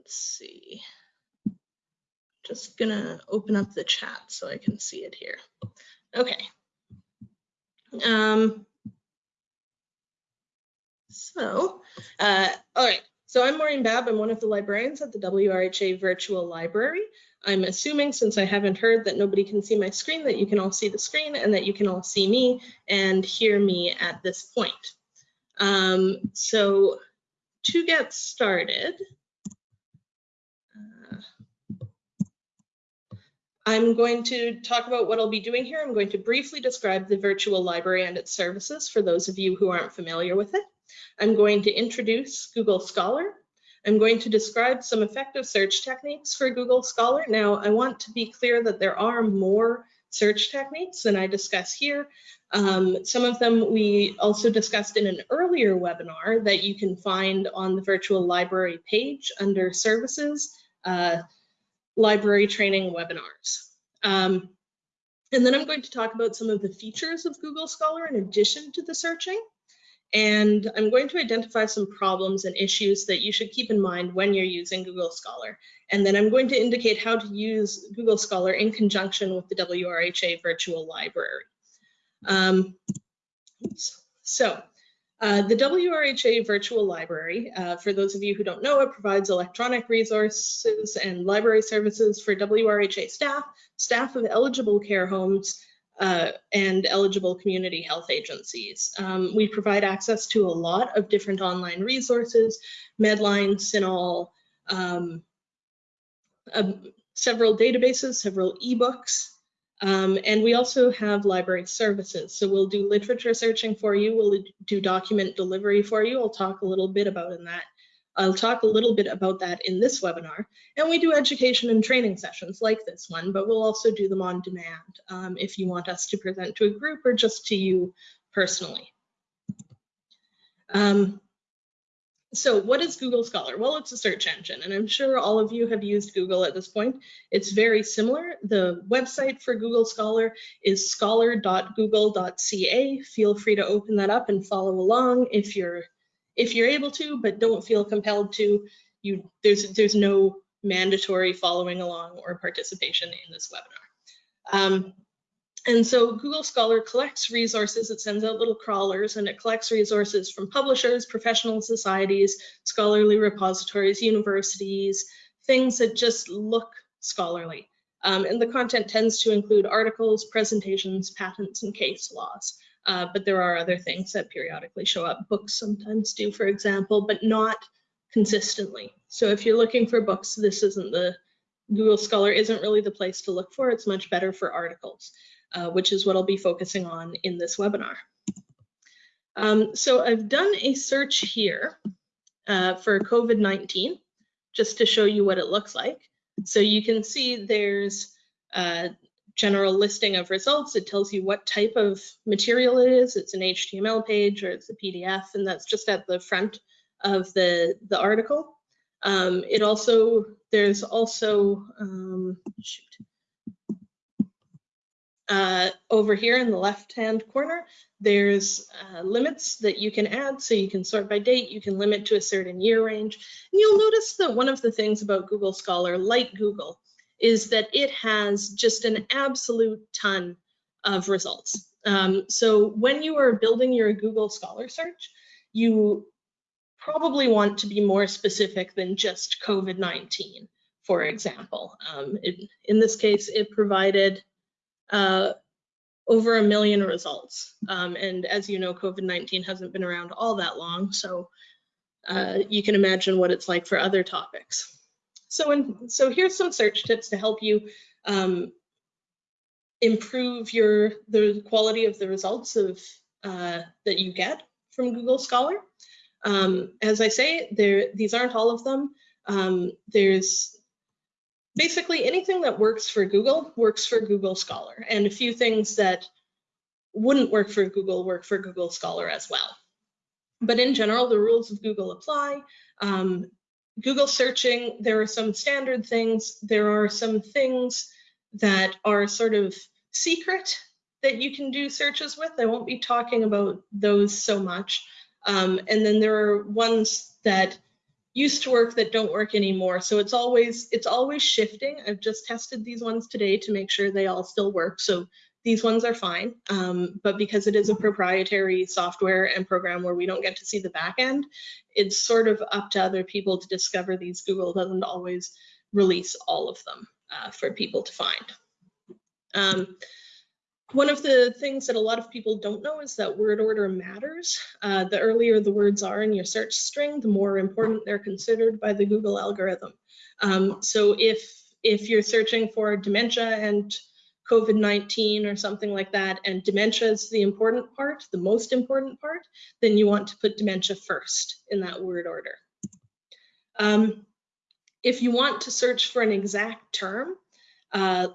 Let's see. Just gonna open up the chat so I can see it here. Okay. Um, so, uh, all right. So I'm Maureen Babb. I'm one of the librarians at the WRHA Virtual Library. I'm assuming since I haven't heard that nobody can see my screen that you can all see the screen and that you can all see me and hear me at this point. Um, so to get started, I'm going to talk about what I'll be doing here. I'm going to briefly describe the virtual library and its services for those of you who aren't familiar with it. I'm going to introduce Google Scholar I'm going to describe some effective search techniques for Google Scholar. Now, I want to be clear that there are more search techniques than I discuss here. Um, some of them we also discussed in an earlier webinar that you can find on the virtual library page under services, uh, library training webinars. Um, and then I'm going to talk about some of the features of Google Scholar in addition to the searching. And I'm going to identify some problems and issues that you should keep in mind when you're using Google Scholar. And then I'm going to indicate how to use Google Scholar in conjunction with the WRHA Virtual Library. Um, so uh, the WRHA Virtual Library, uh, for those of you who don't know, it provides electronic resources and library services for WRHA staff, staff of eligible care homes, uh, and eligible community health agencies. Um, we provide access to a lot of different online resources, Medline, CINAHL, um, uh, several databases, several ebooks, um, and we also have library services. So we'll do literature searching for you, we'll do document delivery for you. I'll talk a little bit about in that I'll talk a little bit about that in this webinar. And we do education and training sessions like this one, but we'll also do them on demand um, if you want us to present to a group or just to you personally. Um, so what is Google Scholar? Well, it's a search engine, and I'm sure all of you have used Google at this point. It's very similar. The website for Google Scholar is scholar.google.ca. Feel free to open that up and follow along if you're if you're able to, but don't feel compelled to, you there's there's no mandatory following along or participation in this webinar. Um, and so Google Scholar collects resources, it sends out little crawlers and it collects resources from publishers, professional societies, scholarly repositories, universities, things that just look scholarly. Um, and the content tends to include articles, presentations, patents, and case laws. Uh, but there are other things that periodically show up. Books sometimes do, for example, but not consistently. So if you're looking for books, this isn't the, Google Scholar isn't really the place to look for. It's much better for articles, uh, which is what I'll be focusing on in this webinar. Um, so I've done a search here uh, for COVID-19, just to show you what it looks like. So you can see there's a general listing of results. It tells you what type of material it is. It's an HTML page or it's a PDF, and that's just at the front of the, the article. Um, it also, there's also, um, shoot, uh, over here in the left-hand corner, there's uh, limits that you can add. So you can sort by date, you can limit to a certain year range. And you'll notice that one of the things about Google Scholar, like Google, is that it has just an absolute ton of results. Um, so when you are building your Google Scholar search, you probably want to be more specific than just COVID-19, for example. Um, it, in this case, it provided uh, over a million results. Um, and as you know, COVID-19 hasn't been around all that long, so uh, you can imagine what it's like for other topics. So, in, so here's some search tips to help you um, improve your the quality of the results of uh, that you get from Google Scholar. Um, as I say, there these aren't all of them. Um, there's basically anything that works for Google works for Google Scholar, and a few things that wouldn't work for Google work for Google Scholar as well. But in general, the rules of Google apply. Um, Google searching, there are some standard things. There are some things that are sort of secret that you can do searches with. I won't be talking about those so much. Um, and then there are ones that used to work that don't work anymore. So it's always it's always shifting. I've just tested these ones today to make sure they all still work. So these ones are fine, um, but because it is a proprietary software and program where we don't get to see the back end, it's sort of up to other people to discover these. Google doesn't always release all of them uh, for people to find. Um, one of the things that a lot of people don't know is that word order matters. Uh, the earlier the words are in your search string, the more important they're considered by the Google algorithm. Um, so if if you're searching for dementia and COVID-19 or something like that, and dementia is the important part, the most important part, then you want to put dementia first in that word order. Um, if you want to search for an exact term, uh,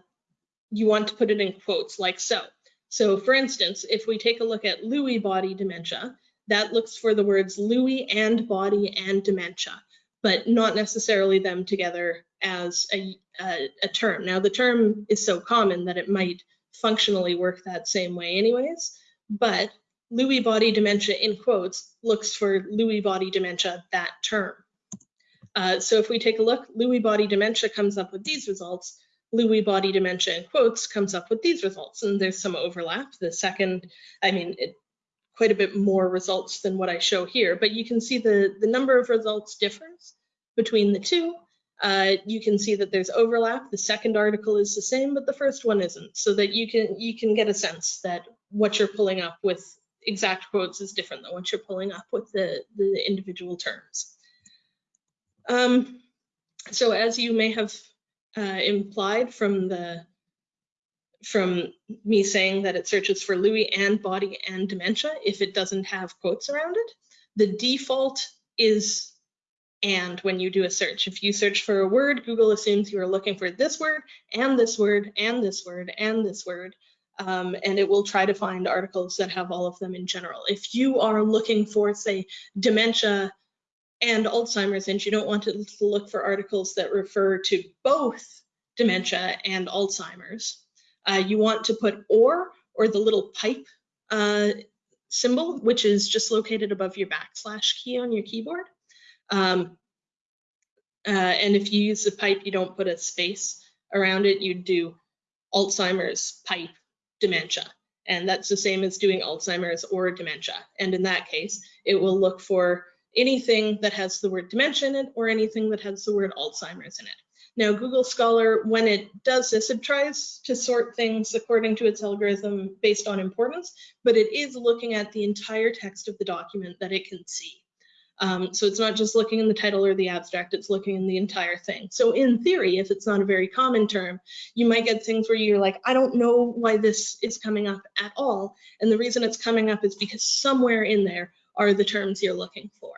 you want to put it in quotes like so. So for instance, if we take a look at Lewy body dementia, that looks for the words Lewy and body and dementia, but not necessarily them together as a, a, a term. Now the term is so common that it might functionally work that same way anyways, but Lewy body dementia in quotes looks for Lewy body dementia, that term. Uh, so if we take a look, Lewy body dementia comes up with these results, Lewy body dementia in quotes comes up with these results. And there's some overlap. The second, I mean, it, quite a bit more results than what I show here, but you can see the, the number of results differs between the two. Uh, you can see that there's overlap. The second article is the same, but the first one isn't, so that you can you can get a sense that what you're pulling up with exact quotes is different than what you're pulling up with the, the individual terms. Um, so as you may have uh, implied from the from me saying that it searches for Lewy and body and dementia if it doesn't have quotes around it. The default is and when you do a search. If you search for a word, Google assumes you are looking for this word and this word and this word and this word. Um, and it will try to find articles that have all of them in general. If you are looking for, say, dementia and Alzheimer's, and you don't want to look for articles that refer to both dementia and Alzheimer's. Uh, you want to put or or the little pipe uh, symbol, which is just located above your backslash key on your keyboard. Um, uh, and if you use the pipe, you don't put a space around it, you do Alzheimer's pipe dementia. And that's the same as doing Alzheimer's or dementia. And in that case, it will look for anything that has the word dementia in it or anything that has the word Alzheimer's in it. Now, Google Scholar, when it does this, it tries to sort things according to its algorithm based on importance, but it is looking at the entire text of the document that it can see. Um, so it's not just looking in the title or the abstract, it's looking in the entire thing. So in theory, if it's not a very common term, you might get things where you're like, I don't know why this is coming up at all. And the reason it's coming up is because somewhere in there are the terms you're looking for.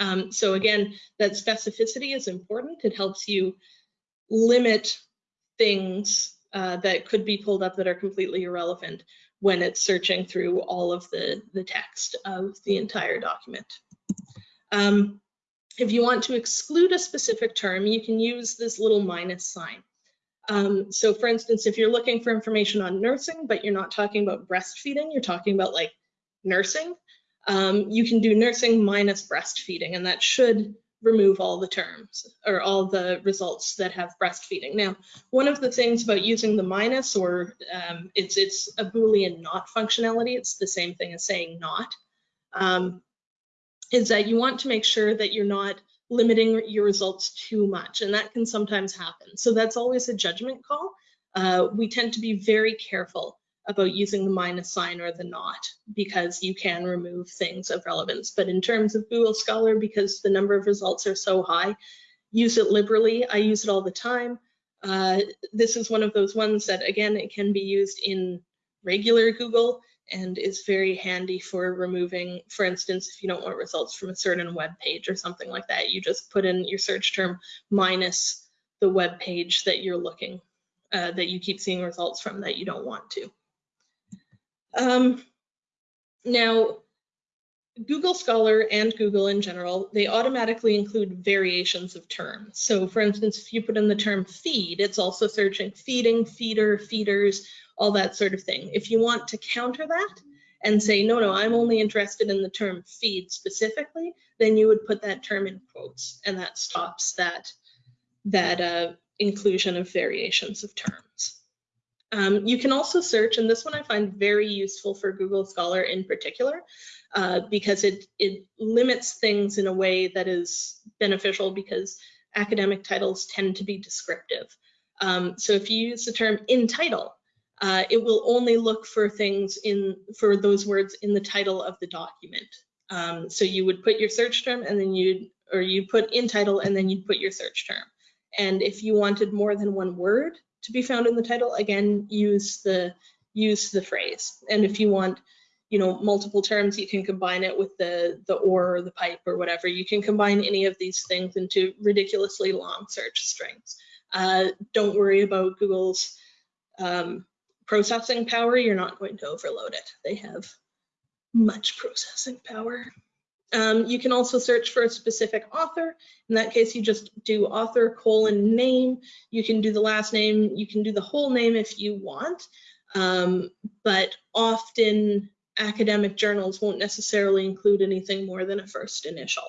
Um, so again, that specificity is important. It helps you limit things uh, that could be pulled up that are completely irrelevant when it's searching through all of the, the text of the entire document. Um, if you want to exclude a specific term, you can use this little minus sign. Um, so for instance, if you're looking for information on nursing, but you're not talking about breastfeeding, you're talking about like nursing, um, you can do nursing minus breastfeeding, and that should remove all the terms or all the results that have breastfeeding. Now, one of the things about using the minus or um, it's it's a Boolean not functionality, it's the same thing as saying not, um, is that you want to make sure that you're not limiting your results too much, and that can sometimes happen. So that's always a judgment call. Uh, we tend to be very careful about using the minus sign or the not because you can remove things of relevance. But in terms of Google Scholar, because the number of results are so high, use it liberally. I use it all the time. Uh, this is one of those ones that, again, it can be used in regular Google and is very handy for removing, for instance, if you don't want results from a certain web page or something like that, you just put in your search term minus the web page that you're looking, uh, that you keep seeing results from that you don't want to. Um, now, Google Scholar and Google in general, they automatically include variations of terms. So for instance, if you put in the term feed, it's also searching feeding, feeder, feeders, all that sort of thing. If you want to counter that and say, no, no, I'm only interested in the term feed specifically, then you would put that term in quotes and that stops that, that uh, inclusion of variations of terms. Um, you can also search, and this one I find very useful for Google Scholar in particular, uh, because it, it limits things in a way that is beneficial because academic titles tend to be descriptive. Um, so if you use the term in title, uh, it will only look for things in for those words in the title of the document. Um, so you would put your search term and then you'd, or you put in title and then you'd put your search term. And if you wanted more than one word to be found in the title, again, use the use the phrase. And if you want, you know, multiple terms, you can combine it with the the or or the pipe or whatever. You can combine any of these things into ridiculously long search strings. Uh, don't worry about Google's um, processing power. You're not going to overload it. They have much processing power. Um, you can also search for a specific author. In that case, you just do author colon name. You can do the last name. You can do the whole name if you want. Um, but often academic journals won't necessarily include anything more than a first initial.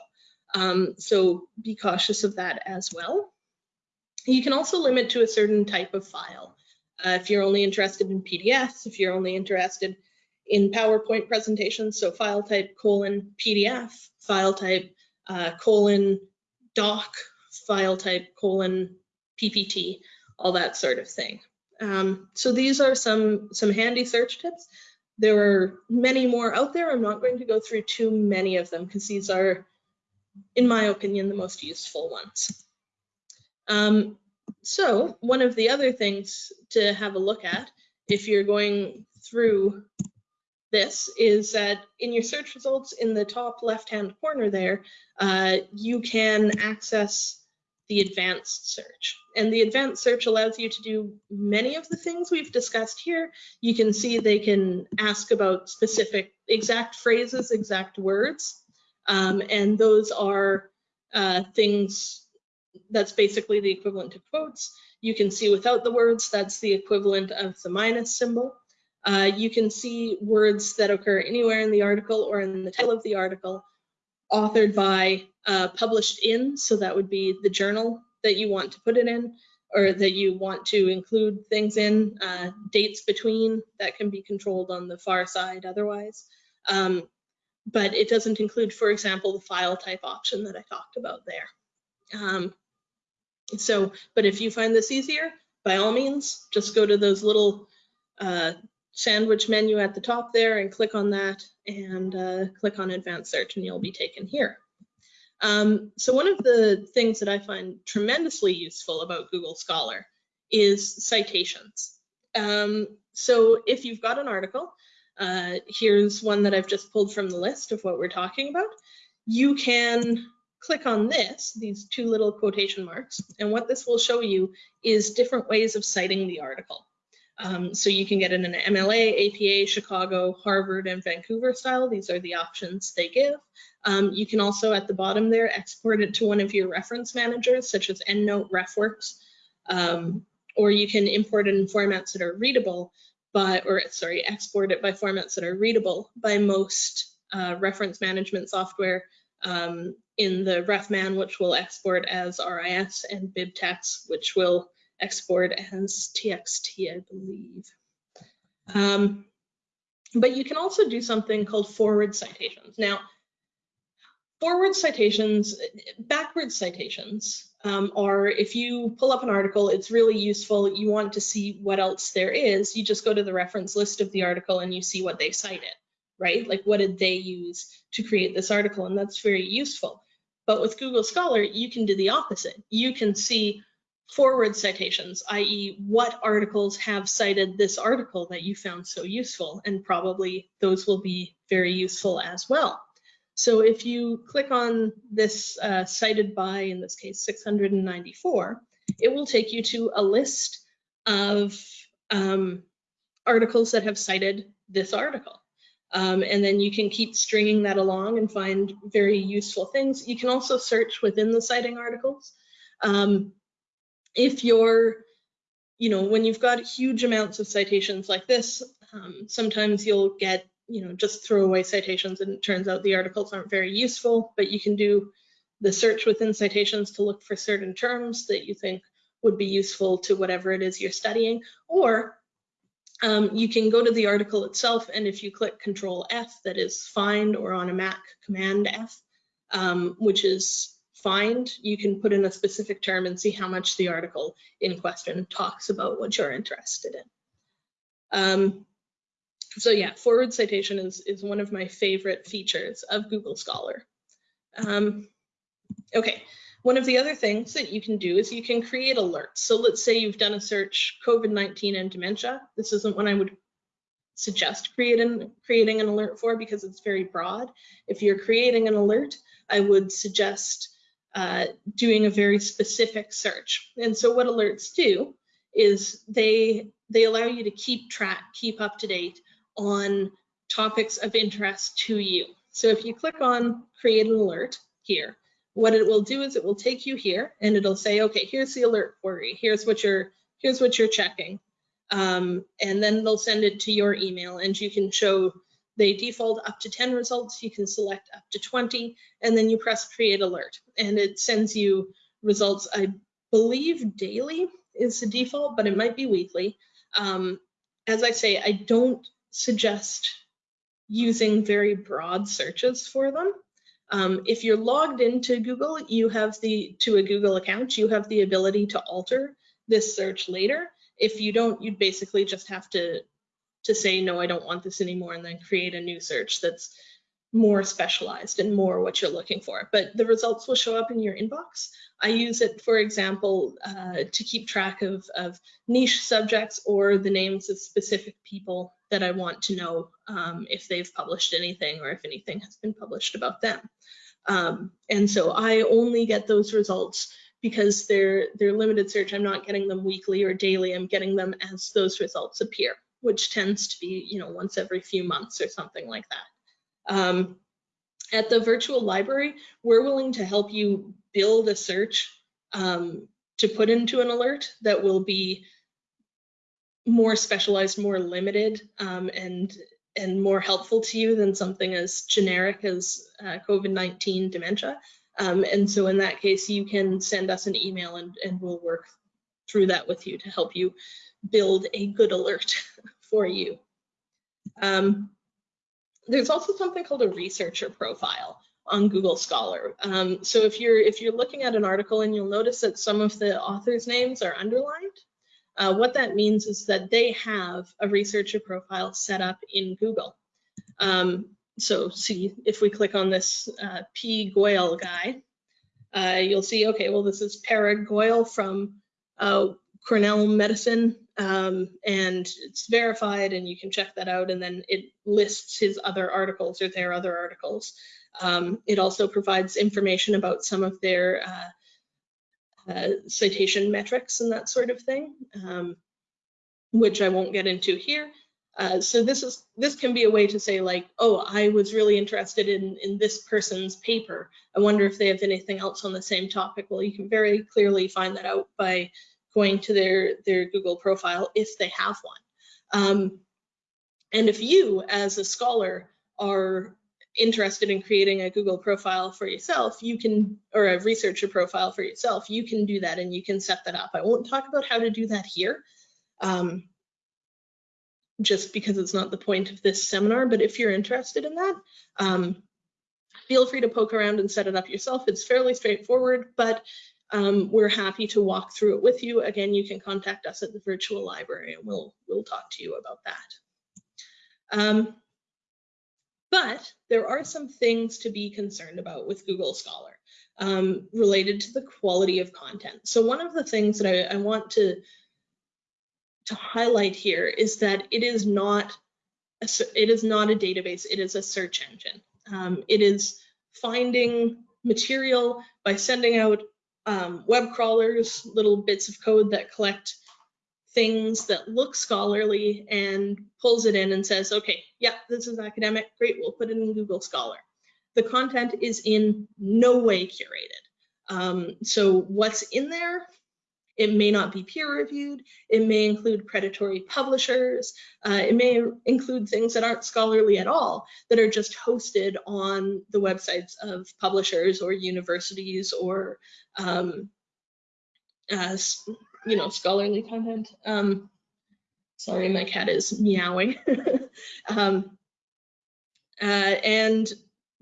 Um, so be cautious of that as well. You can also limit to a certain type of file. Uh, if you're only interested in PDFs, if you're only interested in PowerPoint presentations, so file type colon PDF, file type uh, colon doc, file type colon PPT, all that sort of thing. Um, so these are some, some handy search tips. There are many more out there. I'm not going to go through too many of them because these are, in my opinion, the most useful ones. Um, so one of the other things to have a look at if you're going through this is that in your search results in the top left-hand corner there, uh, you can access the advanced search. And the advanced search allows you to do many of the things we've discussed here. You can see they can ask about specific exact phrases, exact words, um, and those are uh, things that's basically the equivalent to quotes. You can see without the words, that's the equivalent of the minus symbol. Uh, you can see words that occur anywhere in the article or in the title of the article, authored by, uh, published in, so that would be the journal that you want to put it in, or that you want to include things in, uh, dates between, that can be controlled on the far side otherwise. Um, but it doesn't include, for example, the file type option that I talked about there. Um, so, but if you find this easier, by all means, just go to those little uh, sandwich menu at the top there and click on that and uh, click on advanced search and you'll be taken here. Um, so one of the things that I find tremendously useful about Google Scholar is citations. Um, so if you've got an article, uh, here's one that I've just pulled from the list of what we're talking about. You can click on this, these two little quotation marks, and what this will show you is different ways of citing the article. Um, so you can get it in an MLA, APA, Chicago, Harvard, and Vancouver style. These are the options they give. Um, you can also at the bottom there export it to one of your reference managers, such as EndNote, RefWorks, um, or you can import it in formats that are readable by, or sorry, export it by formats that are readable by most uh, reference management software um, in the RefMan, which will export as RIS, and BibTeX, which will export as TXT, I believe. Um, but you can also do something called forward citations. Now, forward citations, backward citations um, are if you pull up an article, it's really useful. You want to see what else there is. You just go to the reference list of the article and you see what they cited, right? Like what did they use to create this article? And that's very useful. But with Google Scholar, you can do the opposite. You can see forward citations, i.e. what articles have cited this article that you found so useful, and probably those will be very useful as well. So if you click on this uh, cited by, in this case, 694, it will take you to a list of um, articles that have cited this article. Um, and then you can keep stringing that along and find very useful things. You can also search within the citing articles. Um, if you're, you know, when you've got huge amounts of citations like this, um, sometimes you'll get you know, just throw away citations and it turns out the articles aren't very useful, but you can do the search within citations to look for certain terms that you think would be useful to whatever it is you're studying. Or um, you can go to the article itself and if you click Control F, that is find, or on a Mac, Command F, um, which is find, you can put in a specific term and see how much the article in question talks about what you're interested in. Um, so yeah, forward citation is, is one of my favorite features of Google Scholar. Um, okay, one of the other things that you can do is you can create alerts. So let's say you've done a search COVID-19 and dementia. This isn't one I would suggest creating, creating an alert for because it's very broad. If you're creating an alert, I would suggest uh, doing a very specific search. And so what alerts do is they they allow you to keep track, keep up to date on topics of interest to you. So if you click on create an alert here, what it will do is it will take you here and it'll say, okay, here's the alert query. Here's what you're here's what you're checking. Um, and then they'll send it to your email and you can show they default up to 10 results. You can select up to 20 and then you press create alert and it sends you results. I believe daily is the default, but it might be weekly. Um, as I say, I don't suggest using very broad searches for them. Um, if you're logged into Google, you have the to a Google account, you have the ability to alter this search later. If you don't, you'd basically just have to to say no, I don't want this anymore, and then create a new search that's more specialized and more what you're looking for. But the results will show up in your inbox. I use it, for example, uh, to keep track of, of niche subjects or the names of specific people that I want to know um, if they've published anything or if anything has been published about them. Um, and so I only get those results because they're they're limited search. I'm not getting them weekly or daily. I'm getting them as those results appear, which tends to be you know once every few months or something like that. Um, at the virtual library, we're willing to help you build a search um, to put into an alert that will be more specialized, more limited, um, and and more helpful to you than something as generic as uh, COVID-19 dementia. Um, and so in that case, you can send us an email and, and we'll work through that with you to help you build a good alert for you. Um, there's also something called a researcher profile on Google Scholar. Um, so if you're if you're looking at an article and you'll notice that some of the authors' names are underlined, uh, what that means is that they have a researcher profile set up in Google. Um, so see if we click on this uh, P. Goyal guy, uh, you'll see, okay, well, this is Parag Goyal from uh, Cornell Medicine um, and it's verified and you can check that out and then it lists his other articles or their other articles. Um, it also provides information about some of their uh, uh, citation metrics and that sort of thing, um, which I won't get into here. Uh, so this is this can be a way to say like, oh, I was really interested in in this person's paper. I wonder if they have anything else on the same topic. Well, you can very clearly find that out by going to their, their Google profile if they have one. Um, and if you, as a scholar, are interested in creating a Google profile for yourself, you can, or a researcher profile for yourself, you can do that and you can set that up. I won't talk about how to do that here, um, just because it's not the point of this seminar, but if you're interested in that, um, feel free to poke around and set it up yourself. It's fairly straightforward, but um, we're happy to walk through it with you. Again, you can contact us at the virtual library and we'll, we'll talk to you about that. Um, but there are some things to be concerned about with Google Scholar um, related to the quality of content. So one of the things that I, I want to, to highlight here is that it is not a, it is not a database, it is a search engine. Um, it is finding material by sending out um, web crawlers, little bits of code that collect things that look scholarly and pulls it in and says, okay, yeah, this is academic, great, we'll put it in Google Scholar. The content is in no way curated. Um, so what's in there It may not be peer reviewed. It may include predatory publishers. Uh, it may include things that aren't scholarly at all, that are just hosted on the websites of publishers or universities or, um, uh, you know, scholarly content. Um, sorry, my cat is meowing. um, uh, and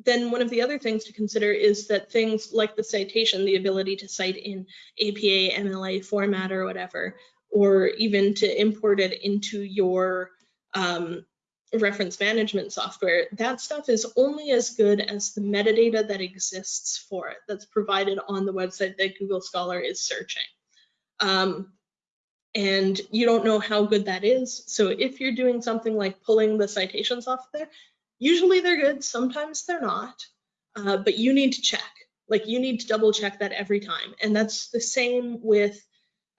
then one of the other things to consider is that things like the citation, the ability to cite in APA, MLA format or whatever, or even to import it into your um, reference management software, that stuff is only as good as the metadata that exists for it, that's provided on the website that Google Scholar is searching. Um, and you don't know how good that is. So if you're doing something like pulling the citations off there, Usually they're good, sometimes they're not, uh, but you need to check. Like you need to double check that every time. And that's the same with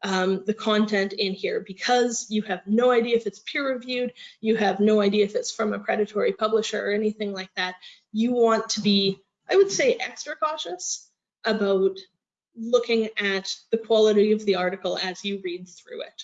um, the content in here because you have no idea if it's peer reviewed, you have no idea if it's from a predatory publisher or anything like that. You want to be, I would say, extra cautious about looking at the quality of the article as you read through it.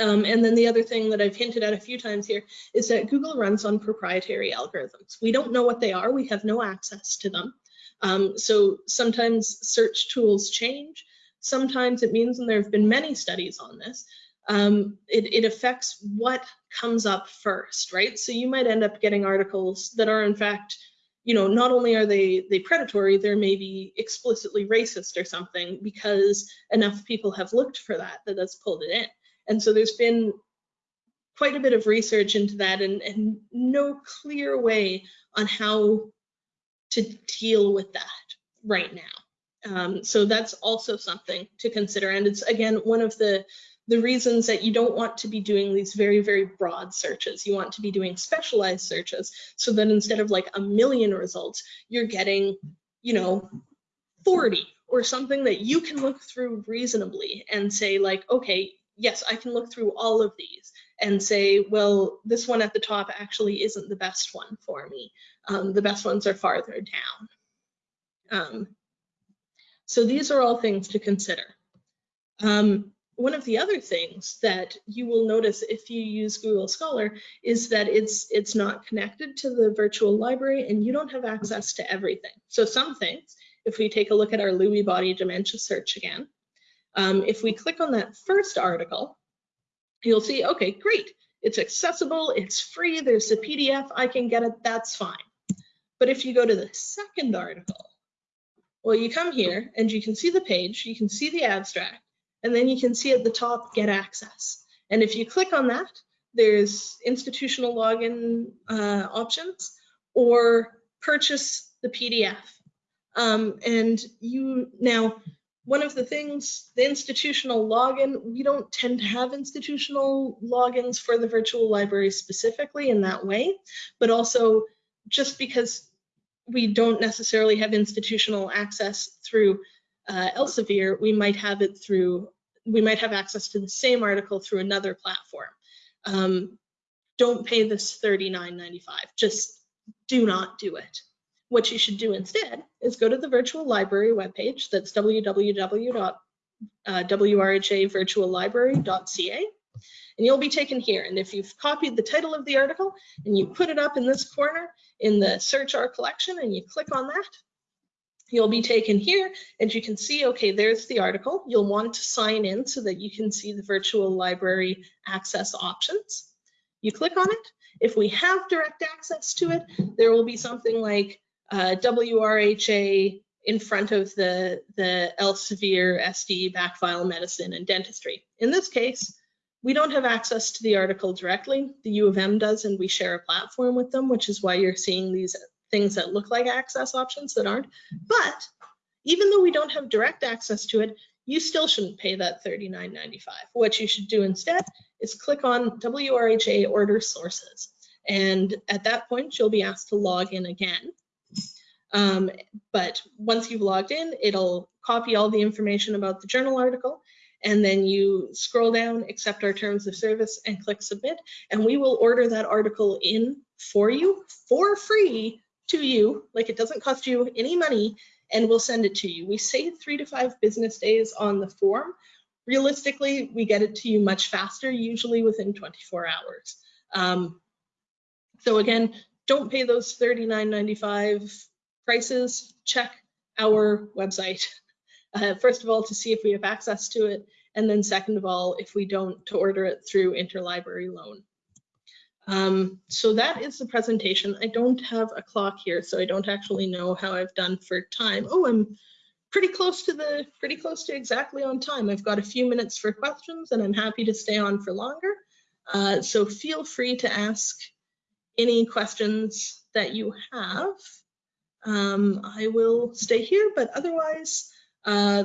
Um, and then the other thing that I've hinted at a few times here is that Google runs on proprietary algorithms. We don't know what they are. We have no access to them. Um, so sometimes search tools change. Sometimes it means, and there have been many studies on this, um, it, it, affects what comes up first, right? So you might end up getting articles that are in fact, you know, not only are they, they predatory, they're maybe explicitly racist or something because enough people have looked for that that that's pulled it in. And so there's been quite a bit of research into that and, and no clear way on how to deal with that right now. Um, so that's also something to consider. And it's again, one of the, the reasons that you don't want to be doing these very, very broad searches. You want to be doing specialized searches so that instead of like a million results, you're getting, you know, 40 or something that you can look through reasonably and say like, okay, yes, I can look through all of these and say, well, this one at the top actually isn't the best one for me. Um, the best ones are farther down. Um, so these are all things to consider. Um, one of the other things that you will notice if you use Google Scholar is that it's it's not connected to the virtual library and you don't have access to everything. So some things, if we take a look at our Lewy body dementia search again, um, if we click on that first article, you'll see, okay, great. It's accessible, it's free, there's a PDF, I can get it, that's fine. But if you go to the second article, well, you come here and you can see the page, you can see the abstract, and then you can see at the top, get access. And if you click on that, there's institutional login uh, options or purchase the PDF. Um, and you now one of the things, the institutional login, we don't tend to have institutional logins for the virtual library specifically in that way, but also just because we don't necessarily have institutional access through uh, Elsevier, we might have it through, we might have access to the same article through another platform. Um, don't pay this $39.95, just do not do it. What you should do instead is go to the virtual library webpage. That's www.wrhavirtuallibrary.ca. Uh, and you'll be taken here. And if you've copied the title of the article and you put it up in this corner in the search our collection and you click on that, you'll be taken here and you can see, okay, there's the article. You'll want to sign in so that you can see the virtual library access options. You click on it. If we have direct access to it, there will be something like uh, WRHA in front of the, the Elsevier SD backfile medicine and dentistry. In this case, we don't have access to the article directly. The U of M does, and we share a platform with them, which is why you're seeing these things that look like access options that aren't. But even though we don't have direct access to it, you still shouldn't pay that $39.95. What you should do instead is click on WRHA order sources. And at that point, you'll be asked to log in again. Um, but once you've logged in, it'll copy all the information about the journal article, and then you scroll down, accept our terms of service, and click submit, and we will order that article in for you for free to you, like it doesn't cost you any money, and we'll send it to you. We say three to five business days on the form. realistically, we get it to you much faster, usually within 24 hours. Um, so again, don't pay those $39.95 prices. Check our website. Uh, first of all, to see if we have access to it. And then second of all, if we don't, to order it through interlibrary loan. Um, so that is the presentation. I don't have a clock here, so I don't actually know how I've done for time. Oh, I'm pretty close to the pretty close to exactly on time. I've got a few minutes for questions and I'm happy to stay on for longer. Uh, so feel free to ask any questions that you have. Um, I will stay here, but otherwise, uh,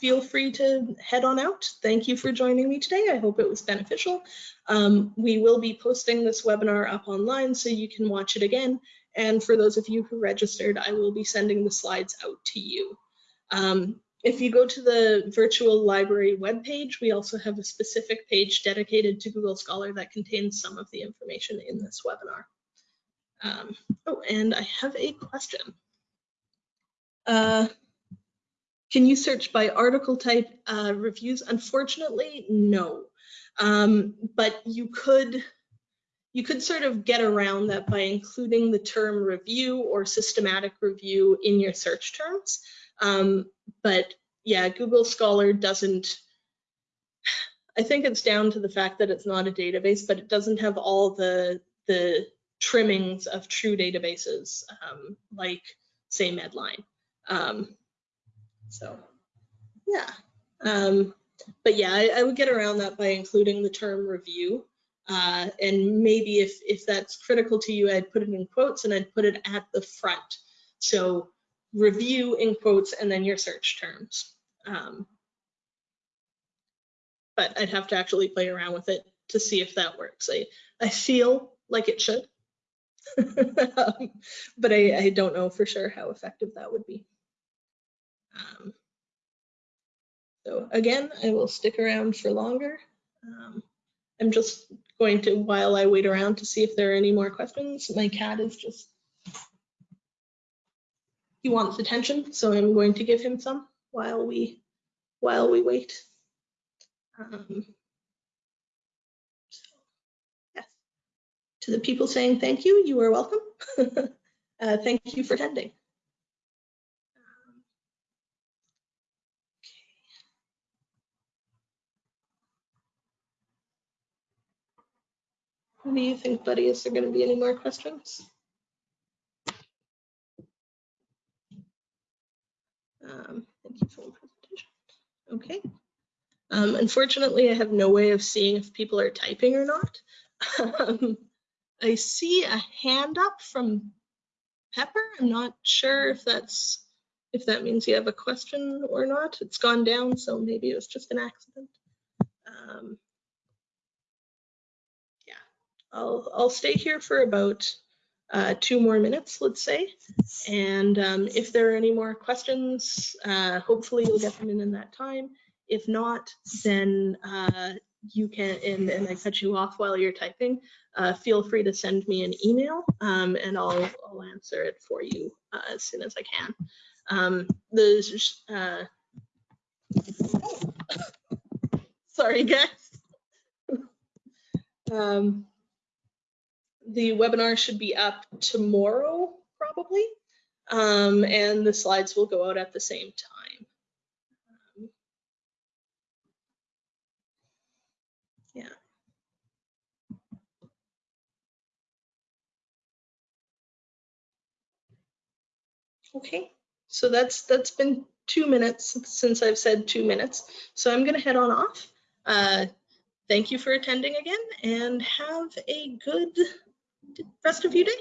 feel free to head on out. Thank you for joining me today. I hope it was beneficial. Um, we will be posting this webinar up online so you can watch it again. And for those of you who registered, I will be sending the slides out to you. Um, if you go to the virtual library webpage, we also have a specific page dedicated to Google Scholar that contains some of the information in this webinar. Um, oh, and I have a question. Uh, can you search by article type uh, reviews? Unfortunately, no. Um, but you could you could sort of get around that by including the term review or systematic review in your search terms. Um, but yeah, Google Scholar doesn't, I think it's down to the fact that it's not a database, but it doesn't have all the, the trimmings of true databases, um, like say Medline. Um, so yeah, um, but yeah, I, I, would get around that by including the term review. Uh, and maybe if, if that's critical to you, I'd put it in quotes and I'd put it at the front. So review in quotes and then your search terms. Um, but I'd have to actually play around with it to see if that works. I, I feel like it should, but I, I don't know for sure how effective that would be. Um, so again, I will stick around for longer. Um, I'm just going to, while I wait around to see if there are any more questions, my cat is just he wants attention, so I'm going to give him some while we while we wait. Um, so, yes. To the people saying thank you, you are welcome. uh, thank you for attending. What do you think, buddy? Is there going to be any more questions? Um, thank you for the presentation. Okay. Um, unfortunately, I have no way of seeing if people are typing or not. Um, I see a hand up from Pepper. I'm not sure if that's if that means you have a question or not. It's gone down, so maybe it was just an accident. Um, yeah, I'll I'll stay here for about uh, two more minutes, let's say. And um, if there are any more questions, uh, hopefully you'll get them in in that time. If not, then uh, you can, and, and, I cut you off while you're typing, uh, feel free to send me an email um, and I'll, I'll answer it for you uh, as soon as I can. Um, the, uh, sorry guys. um, the webinar should be up tomorrow, probably, um, and the slides will go out at the same time. Um, yeah. Okay, so that's that's been two minutes since I've said two minutes. So I'm gonna head on off. Uh, thank you for attending again and have a good rest of your day.